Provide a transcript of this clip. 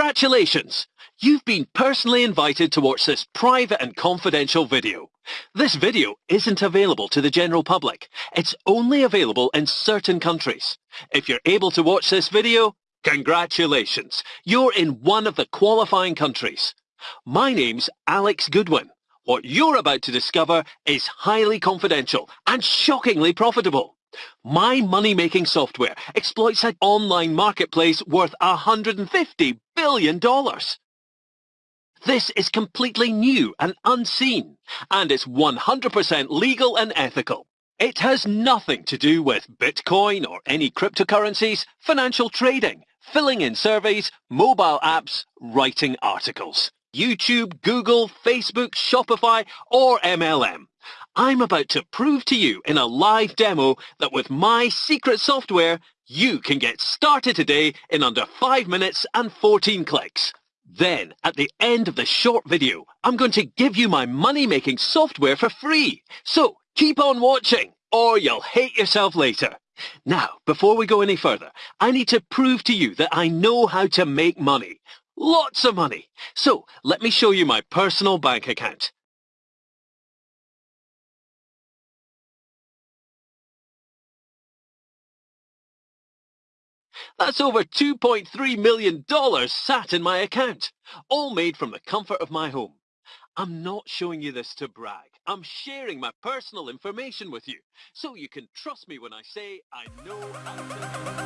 Congratulations! You've been personally invited to watch this private and confidential video. This video isn't available to the general public. It's only available in certain countries. If you're able to watch this video, congratulations! You're in one of the qualifying countries. My name's Alex Goodwin. What you're about to discover is highly confidential and shockingly profitable. My money-making software exploits an online marketplace worth $150 billion. dollars. This is completely new and unseen, and it's 100% legal and ethical. It has nothing to do with Bitcoin or any cryptocurrencies, financial trading, filling in surveys, mobile apps, writing articles. YouTube, Google, Facebook, Shopify, or MLM. I'm about to prove to you in a live demo that with my secret software, you can get started today in under 5 minutes and 14 clicks. Then, at the end of the short video, I'm going to give you my money-making software for free. So, keep on watching, or you'll hate yourself later. Now, before we go any further, I need to prove to you that I know how to make money. Lots of money. So, let me show you my personal bank account. That's over $2.3 million sat in my account, all made from the comfort of my home. I'm not showing you this to brag. I'm sharing my personal information with you, so you can trust me when I say I know.